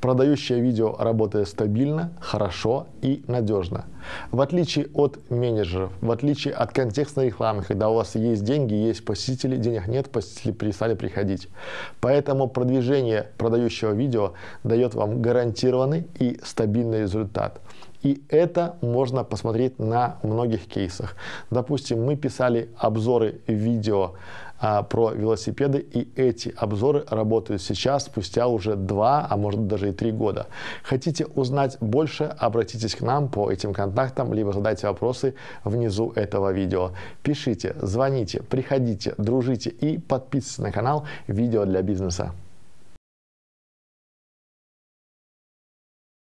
Продающее видео работает стабильно, хорошо и надежно. В отличие от менеджеров, в отличие от контекстной рекламы, когда у вас есть деньги, есть посетители, денег нет, посетители перестали приходить. Поэтому продвижение продающего видео дает вам гарантированный и стабильный результат. И это можно посмотреть на многих кейсах. Допустим, мы писали обзоры видео а, про велосипеды, и эти обзоры работают сейчас, спустя уже два, а может даже и три года. Хотите узнать больше, обратитесь к нам по этим контактам, либо задайте вопросы внизу этого видео. Пишите, звоните, приходите, дружите и подписывайтесь на канал «Видео для бизнеса».